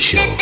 show.